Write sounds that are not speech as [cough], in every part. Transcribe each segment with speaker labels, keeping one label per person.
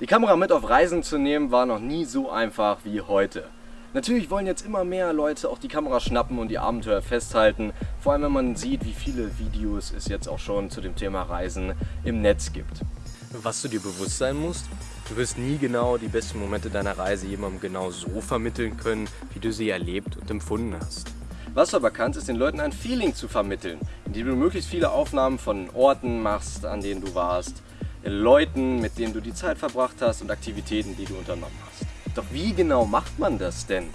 Speaker 1: Die Kamera mit auf Reisen zu nehmen war noch nie so einfach wie heute. Natürlich wollen jetzt immer mehr Leute auch die Kamera schnappen und die Abenteuer festhalten, vor allem wenn man sieht, wie viele Videos es jetzt auch schon zu dem Thema Reisen im Netz gibt. Was du dir bewusst sein musst, du wirst nie genau die besten Momente deiner Reise jemandem genau so vermitteln können, wie du sie erlebt und empfunden hast. Was du aber kannst, ist den Leuten ein Feeling zu vermitteln, indem du möglichst viele Aufnahmen von Orten machst, an denen du warst, Leuten, mit denen du die Zeit verbracht hast und Aktivitäten, die du unternommen hast. Doch wie genau macht man das denn?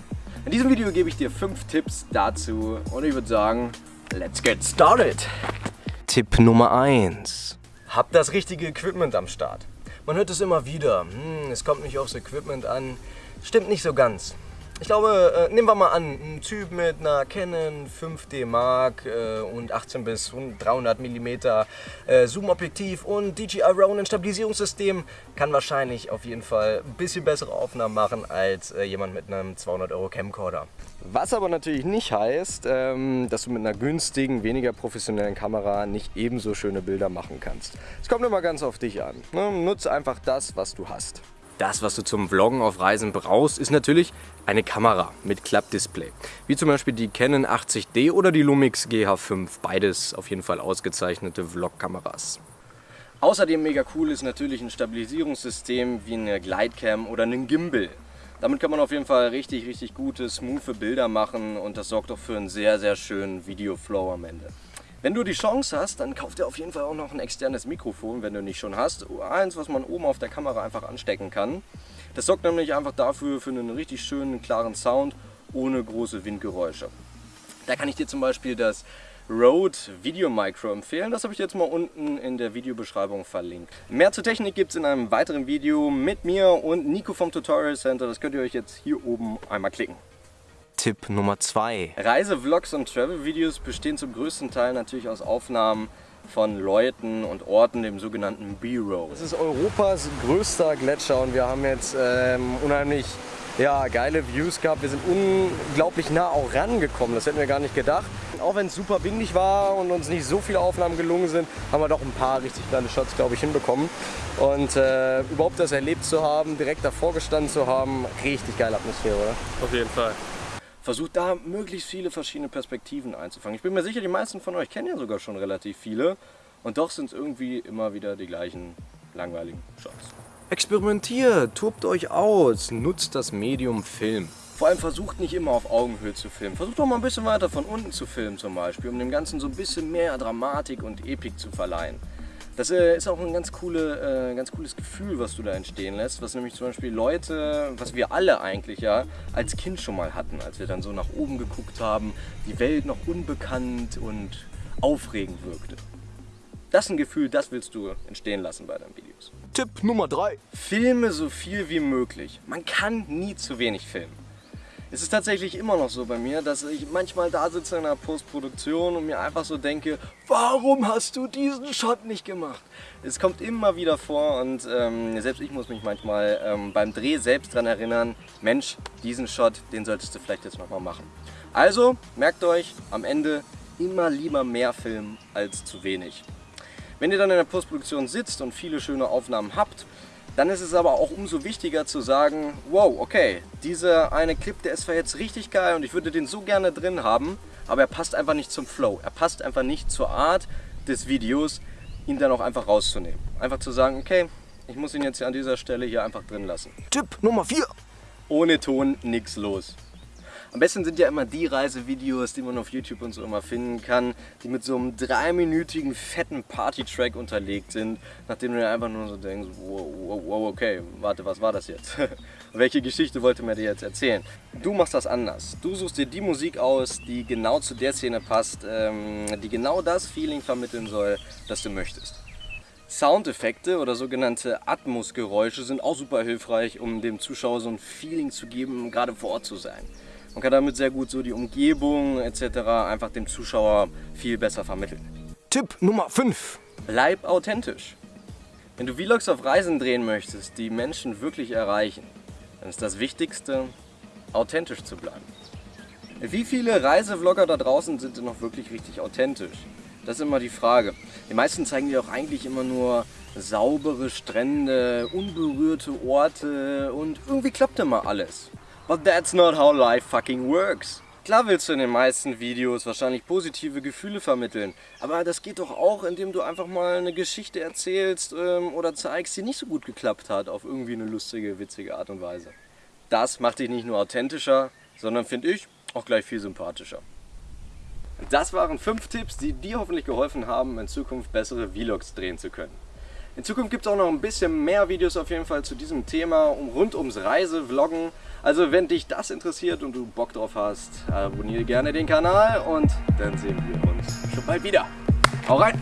Speaker 1: In diesem Video gebe ich dir 5 Tipps dazu und ich würde sagen, let's get started! Tipp Nummer 1. Hab das richtige Equipment am Start. Man hört es immer wieder, hm, es kommt nicht aufs Equipment an. Stimmt nicht so ganz. Ich glaube, äh, nehmen wir mal an, ein Typ mit einer Canon 5D Mark äh, und 18 bis 300 mm äh, Zoom-Objektiv und DJI Ronin Stabilisierungssystem kann wahrscheinlich auf jeden Fall ein bisschen bessere Aufnahmen machen als äh, jemand mit einem 200 Euro Camcorder. Was aber natürlich nicht heißt, ähm, dass du mit einer günstigen, weniger professionellen Kamera nicht ebenso schöne Bilder machen kannst. Es kommt immer ganz auf dich an. Ne? Nutze einfach das, was du hast. Das, was du zum Vloggen auf Reisen brauchst, ist natürlich eine Kamera mit Klappdisplay. Wie zum Beispiel die Canon 80D oder die Lumix GH5. Beides auf jeden Fall ausgezeichnete Vlog-Kameras. Außerdem mega cool ist natürlich ein Stabilisierungssystem wie eine Glidecam oder einen Gimbal. Damit kann man auf jeden Fall richtig, richtig gute, smooth Bilder machen und das sorgt auch für einen sehr, sehr schönen Videoflow am Ende. Wenn du die Chance hast, dann kauf dir auf jeden Fall auch noch ein externes Mikrofon, wenn du nicht schon hast. Eins, was man oben auf der Kamera einfach anstecken kann. Das sorgt nämlich einfach dafür für einen richtig schönen, klaren Sound ohne große Windgeräusche. Da kann ich dir zum Beispiel das Rode Video Micro empfehlen. Das habe ich jetzt mal unten in der Videobeschreibung verlinkt. Mehr zur Technik gibt es in einem weiteren Video mit mir und Nico vom Tutorial Center. Das könnt ihr euch jetzt hier oben einmal klicken. Tipp Nummer 2. Reisevlogs und Travel-Videos bestehen zum größten Teil natürlich aus Aufnahmen von Leuten und Orten, dem sogenannten B-Roll. Das ist Europas größter Gletscher und wir haben jetzt ähm, unheimlich ja, geile Views gehabt. Wir sind unglaublich nah auch rangekommen, das hätten wir gar nicht gedacht. Auch wenn es super windig war und uns nicht so viele Aufnahmen gelungen sind, haben wir doch ein paar richtig kleine Shots, glaube ich, hinbekommen. Und äh, überhaupt das erlebt zu haben, direkt davor gestanden zu haben, richtig geile Atmosphäre, oder?
Speaker 2: Auf jeden Fall
Speaker 1: versucht da möglichst viele verschiedene Perspektiven einzufangen. Ich bin mir sicher, die meisten von euch kennen ja sogar schon relativ viele und doch sind es irgendwie immer wieder die gleichen langweiligen Shots. Experimentiert, tobt euch aus, nutzt das Medium Film. Vor allem versucht nicht immer auf Augenhöhe zu filmen. Versucht doch mal ein bisschen weiter von unten zu filmen zum Beispiel, um dem Ganzen so ein bisschen mehr Dramatik und Epik zu verleihen. Das äh, ist auch ein ganz, coole, äh, ganz cooles Gefühl, was du da entstehen lässt, was nämlich zum Beispiel Leute, was wir alle eigentlich ja als Kind schon mal hatten, als wir dann so nach oben geguckt haben, die Welt noch unbekannt und aufregend wirkte. Das ist ein Gefühl, das willst du entstehen lassen bei deinen Videos. Tipp Nummer 3. Filme so viel wie möglich. Man kann nie zu wenig filmen. Es ist tatsächlich immer noch so bei mir, dass ich manchmal da sitze in der Postproduktion und mir einfach so denke, warum hast du diesen Shot nicht gemacht? Es kommt immer wieder vor und ähm, selbst ich muss mich manchmal ähm, beim Dreh selbst daran erinnern, Mensch, diesen Shot, den solltest du vielleicht jetzt nochmal machen. Also, merkt euch, am Ende immer lieber mehr filmen als zu wenig. Wenn ihr dann in der Postproduktion sitzt und viele schöne Aufnahmen habt, dann ist es aber auch umso wichtiger zu sagen, wow, okay, dieser eine Clip, der ist zwar jetzt richtig geil und ich würde den so gerne drin haben, aber er passt einfach nicht zum Flow. Er passt einfach nicht zur Art des Videos, ihn dann auch einfach rauszunehmen. Einfach zu sagen, okay, ich muss ihn jetzt hier an dieser Stelle hier einfach drin lassen. Tipp Nummer 4. Ohne Ton nichts los. Am besten sind ja immer die Reisevideos, die man auf YouTube und so immer finden kann, die mit so einem dreiminütigen fetten Party-Track unterlegt sind, nachdem du dir einfach nur so denkst, wow, wow, okay, warte, was war das jetzt? [laughs] Welche Geschichte wollte mir dir jetzt erzählen? Du machst das anders. Du suchst dir die Musik aus, die genau zu der Szene passt, ähm, die genau das Feeling vermitteln soll, das du möchtest. Soundeffekte oder sogenannte Atmosgeräusche sind auch super hilfreich, um dem Zuschauer so ein Feeling zu geben, gerade vor Ort zu sein. Man kann damit sehr gut so die Umgebung etc. einfach dem Zuschauer viel besser vermitteln. Tipp Nummer 5. Bleib authentisch. Wenn du Vlogs auf Reisen drehen möchtest, die Menschen wirklich erreichen, dann ist das Wichtigste, authentisch zu bleiben. Wie viele Reisevlogger da draußen sind denn noch wirklich richtig authentisch? Das ist immer die Frage. Die meisten zeigen dir auch eigentlich immer nur saubere Strände, unberührte Orte und irgendwie klappt immer alles. But that's not how life fucking works. Klar willst du in den meisten Videos wahrscheinlich positive Gefühle vermitteln, aber das geht doch auch, indem du einfach mal eine Geschichte erzählst ähm, oder zeigst, die nicht so gut geklappt hat, auf irgendwie eine lustige, witzige Art und Weise. Das macht dich nicht nur authentischer, sondern finde ich auch gleich viel sympathischer. Das waren fünf Tipps, die dir hoffentlich geholfen haben, in Zukunft bessere Vlogs drehen zu können. In Zukunft gibt es auch noch ein bisschen mehr Videos auf jeden Fall zu diesem Thema um, rund ums Reisevloggen. Also wenn dich das interessiert und du Bock drauf hast, abonniere gerne den Kanal und dann sehen wir uns schon bald wieder. Hau rein!